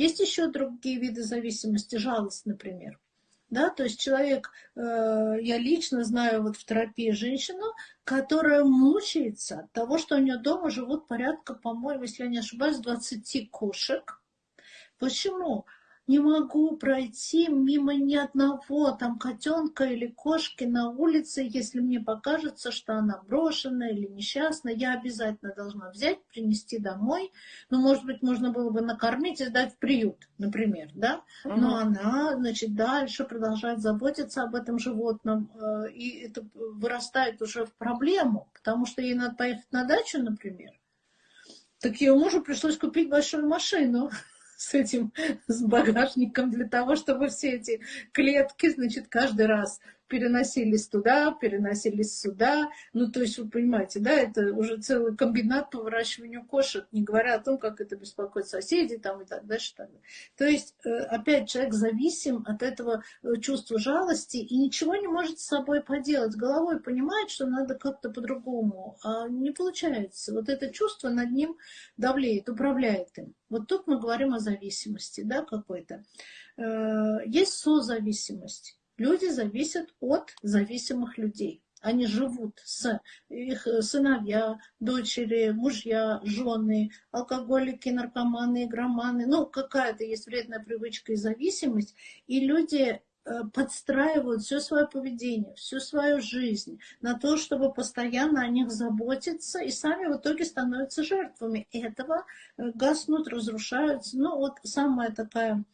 Есть еще другие виды зависимости, жалость, например. Да, то есть человек, э, я лично знаю вот в терапии женщину, которая мучается от того, что у нее дома живут порядка, по-моему, если я не ошибаюсь, 20 кошек. Почему? Не могу пройти мимо ни одного там котенка или кошки на улице, если мне покажется, что она брошенная или несчастная, я обязательно должна взять, принести домой. Ну, может быть, можно было бы накормить и сдать в приют, например, да? Но угу. она, значит, дальше продолжает заботиться об этом животном, э, и это вырастает уже в проблему, потому что ей надо поехать на дачу, например. Так ее мужу пришлось купить большую машину с этим, с багажником для того, чтобы все эти клетки, значит, каждый раз переносились туда, переносились сюда. Ну, то есть, вы понимаете, да, это уже целый комбинат по выращиванию кошек, не говоря о том, как это беспокоит соседей там и так дальше. Так далее. То есть, э, опять, человек зависим от этого э, чувства жалости и ничего не может с собой поделать. Головой понимает, что надо как-то по-другому, а не получается. Вот это чувство над ним давлеет, управляет им. Вот тут мы говорим о зависимости, да, какой-то. Э, есть созависимость. Люди зависят от зависимых людей. Они живут с их сыновья, дочери, мужья, жены, алкоголики, наркоманы, игроманы. Ну, какая-то есть вредная привычка и зависимость. И люди э, подстраивают все свое поведение, всю свою жизнь на то, чтобы постоянно о них заботиться, и сами в итоге становятся жертвами этого, э, гаснут, разрушаются. Ну, вот самая такая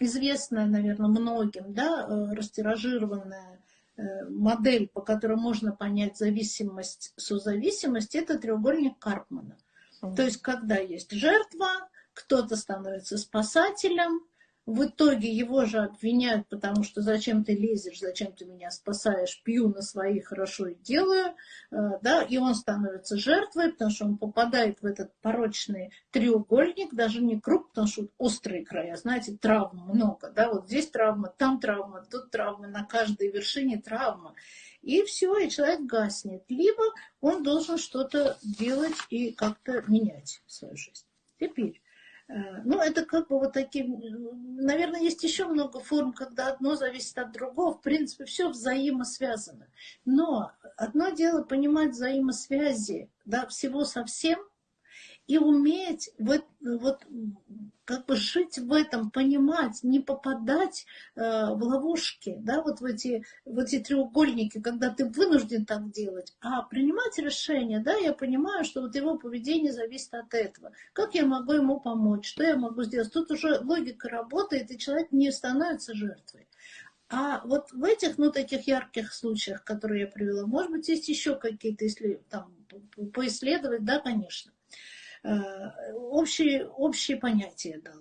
известная, наверное, многим, да, э, растиражированная э, модель, по которой можно понять зависимость, созависимость, это треугольник Карпмана. То есть, когда есть жертва, кто-то становится спасателем, в итоге его же обвиняют, потому что зачем ты лезешь, зачем ты меня спасаешь, пью на свои, хорошо и делаю, э, да, и он становится жертвой, потому что он попадает в этот порочный треугольник, даже не круг, потому что острые края, знаете, травм много, да, вот здесь травма, там травма, тут травма, на каждой вершине травма. И все, и человек гаснет. Либо он должен что-то делать и как-то менять свою жизнь. Теперь, ну, это как бы вот таким... Наверное, есть еще много форм, когда одно зависит от другого. В принципе, все взаимосвязано. Но одно дело понимать взаимосвязи да, всего совсем, и уметь вот, вот как бы жить в этом, понимать, не попадать э, в ловушки, да, вот в эти, в эти треугольники, когда ты вынужден так делать, а принимать решение, да, я понимаю, что вот его поведение зависит от этого. Как я могу ему помочь, что я могу сделать? Тут уже логика работает, и человек не становится жертвой. А вот в этих, ну, таких ярких случаях, которые я привела, может быть, есть еще какие-то, если там поисследовать, да, конечно. Э, общие, общие понятия дал.